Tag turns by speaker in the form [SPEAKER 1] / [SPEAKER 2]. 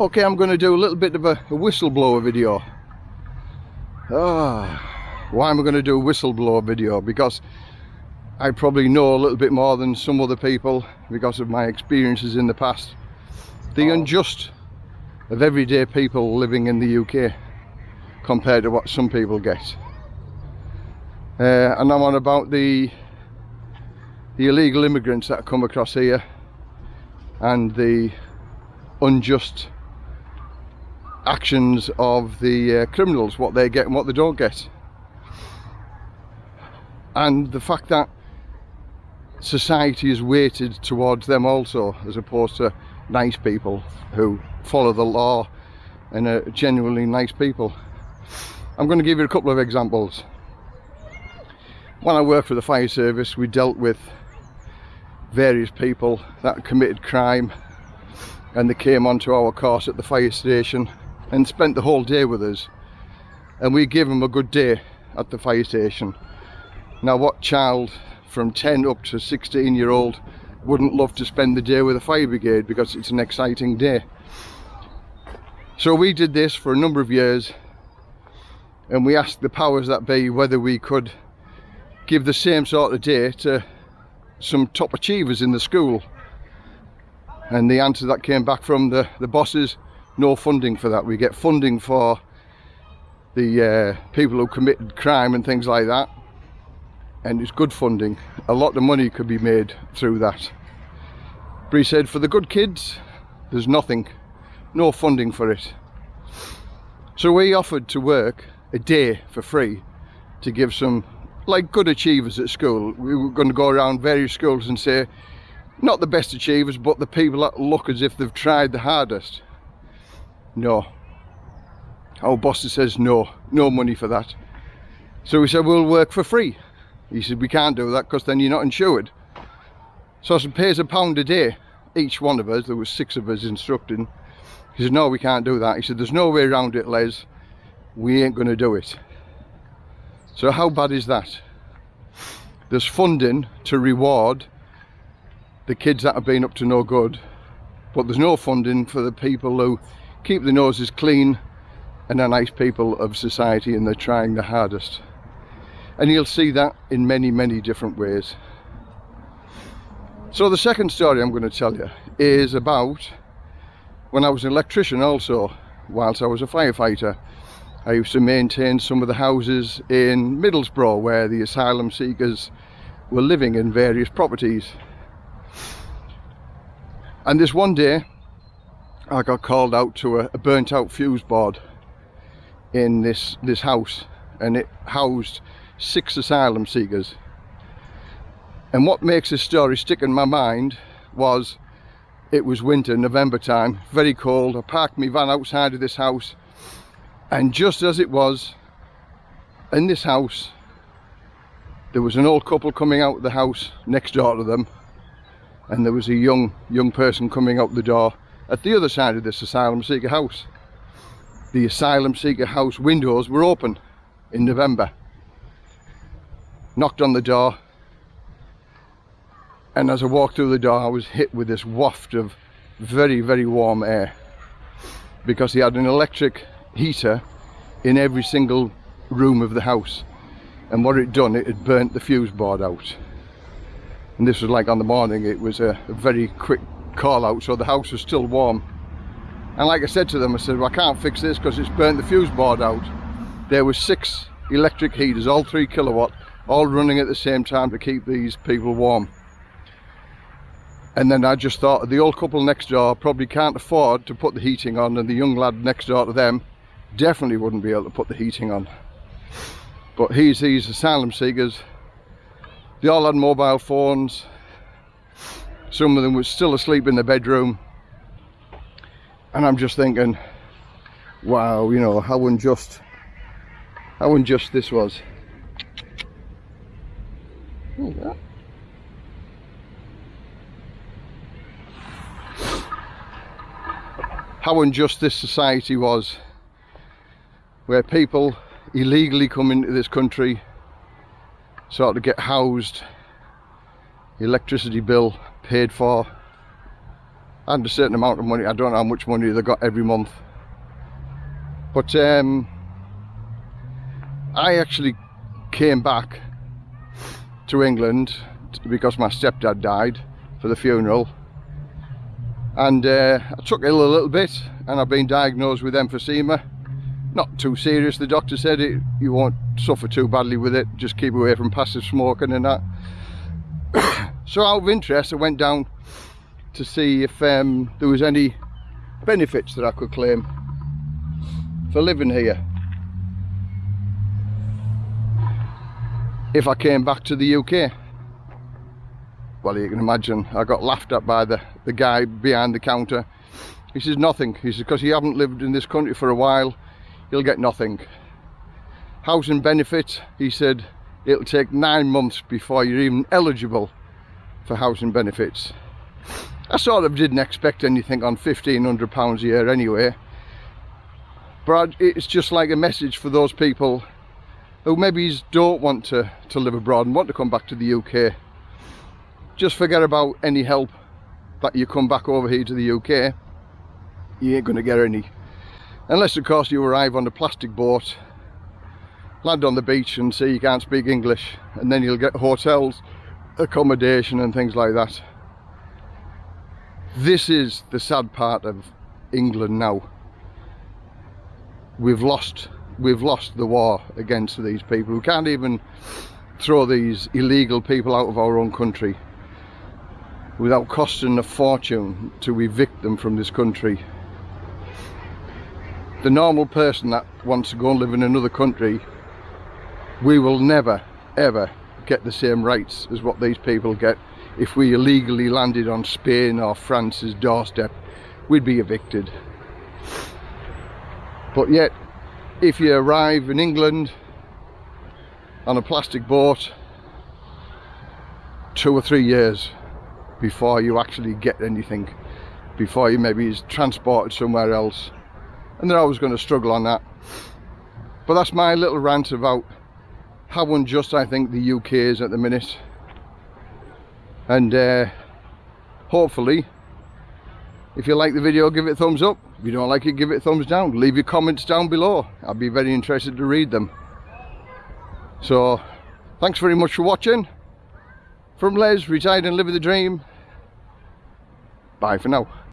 [SPEAKER 1] Okay, I'm going to do a little bit of a, a whistleblower video. Ah, why am I going to do a whistleblower video? Because I probably know a little bit more than some other people because of my experiences in the past. The oh. unjust of everyday people living in the UK compared to what some people get. Uh, and I'm on about the the illegal immigrants that come across here and the unjust actions of the uh, criminals, what they get and what they don't get. And the fact that society is weighted towards them also, as opposed to nice people who follow the law and are genuinely nice people. I'm going to give you a couple of examples. When I worked for the fire service, we dealt with various people that committed crime and they came onto our course at the fire station and spent the whole day with us. And we gave them a good day at the fire station. Now what child from 10 up to 16 year old wouldn't love to spend the day with a fire brigade because it's an exciting day? So we did this for a number of years and we asked the powers that be whether we could give the same sort of day to some top achievers in the school. And the answer that came back from the the bosses no funding for that. We get funding for the uh, people who committed crime and things like that. And it's good funding. A lot of money could be made through that. He said for the good kids there's nothing no funding for it. So we offered to work a day for free to give some like good achievers at school. We were going to go around various schools and say, not the best achievers, but the people that look as if they've tried the hardest. No. Our boss says no, no money for that. So we said, we'll work for free. He said, we can't do that because then you're not insured. So he pays a pound a day, each one of us, there was six of us instructing. He said, no, we can't do that. He said, there's no way around it, Les. We ain't going to do it. So how bad is that? There's funding to reward the kids that have been up to no good, but there's no funding for the people who keep the noses clean and are nice people of society and they're trying the hardest. And you'll see that in many, many different ways. So the second story I'm going to tell you is about when I was an electrician also, whilst I was a firefighter. I used to maintain some of the houses in Middlesbrough where the asylum seekers were living in various properties. And this one day I got called out to a, a burnt out fuse board in this, this house and it housed six asylum seekers. And what makes this story stick in my mind was it was winter, November time, very cold. I parked my van outside of this house and just as it was in this house there was an old couple coming out of the house next door to them and there was a young young person coming out the door at the other side of this asylum seeker house the asylum seeker house windows were open in November. Knocked on the door and as I walked through the door I was hit with this waft of very very warm air because he had an electric heater in every single room of the house and what it done it had burnt the fuse board out. And this was like on the morning it was a, a very quick call out so the house was still warm. And like I said to them I said well, I can't fix this because it's burnt the fuse board out. There were six electric heaters all three kilowatt all running at the same time to keep these people warm. And then I just thought the old couple next door probably can't afford to put the heating on and the young lad next door to them definitely wouldn't be able to put the heating on. But he's these asylum seekers. They all had mobile phones some of them were still asleep in the bedroom. And I'm just thinking wow you know how unjust how unjust this was. How unjust this society was where people illegally come into this country sort of get housed electricity bill paid for and a certain amount of money. I don't know how much money they got every month. But um, I actually came back to England because my stepdad died for the funeral. And uh, I took ill a little bit and I've been diagnosed with emphysema. Not too serious. The doctor said it you won't suffer too badly with it. Just keep away from passive smoking and that so out of interest I went down to see if um, there was any benefits that I could claim for living here. If I came back to the UK well you can imagine I got laughed at by the the guy behind the counter. He says nothing. He says because you haven't lived in this country for a while you'll get nothing housing benefits, he said it'll take nine months before you're even eligible for housing benefits. I sort of didn't expect anything on 1500 pounds a year anyway but it's just like a message for those people who maybe don't want to to live abroad and want to come back to the UK just forget about any help that you come back over here to the UK you ain't gonna get any. Unless of course you arrive on a plastic boat land on the beach and say you can't speak English and then you'll get hotels accommodation and things like that. This is the sad part of England now. We've lost we've lost the war against these people. We can't even throw these illegal people out of our own country without costing a fortune to evict them from this country. The normal person that wants to go and live in another country, we will never ever get the same rights as what these people get. If we illegally landed on Spain or France's doorstep we'd be evicted. But yet if you arrive in England on a plastic boat two or three years before you actually get anything before you maybe is transported somewhere else and they're always going to struggle on that. But that's my little rant about how unjust I think the UK is at the minute. And uh, hopefully if you like the video give it a thumbs up. If you don't like it give it a thumbs down. Leave your comments down below. I'll be very interested to read them. So thanks very much for watching. From Les, retired and living the dream. Bye for now.